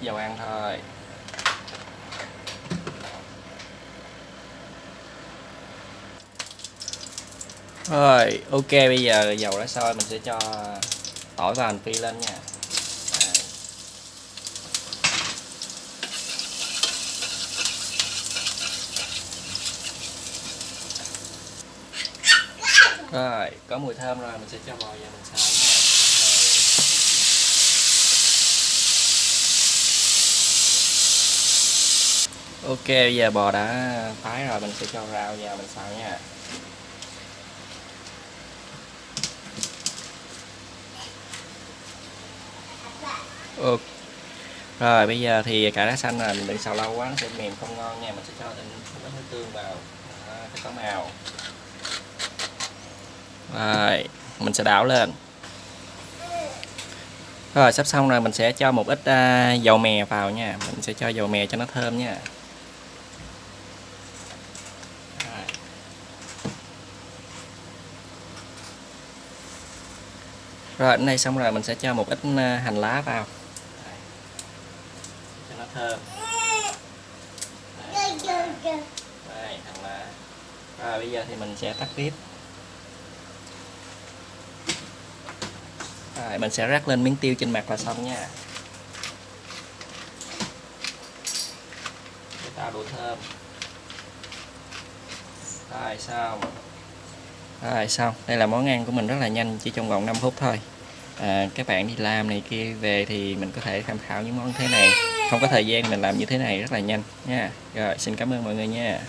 dầu ăn thôi. Rồi, ok, bây giờ dầu đã sôi, mình sẽ cho tỏi và hành phi lên nha. Rồi, có mùi thơm rồi, mình sẽ cho bò vào mình xào nha Rồi ok bây giờ bò đã thái rồi mình sẽ cho rau vào mình xào nha. Ừ. Rồi bây giờ thì cải lá xanh là mình đừng xào lâu quá nó sẽ mềm không ngon nha. Mình sẽ cho thêm một ít tương vào. Cái cho có màu. Rồi mình sẽ đảo lên. Rồi sắp xong rồi mình sẽ cho một ít uh, dầu mè vào nha. Mình sẽ cho dầu mè cho nó thơm nha. Rồi đến đây xong rồi mình sẽ cho một ít uh, hành lá vào. Cho nó thơm. Đây. Đây, hành lá. Rồi bây giờ thì mình sẽ tắt bếp Rồi, mình sẽ rắc lên miếng tiêu trên mặt là xong nha. Để tạo độ thơm. Rồi xong rồi xong. Đây là món ăn của mình rất là nhanh chỉ trong vòng 5 phút thôi. À, các bạn đi làm này kia về thì mình có thể tham khảo những món thế này. Không có thời gian mình làm như thế này rất là nhanh nha. Rồi xin cảm ơn mọi người nha.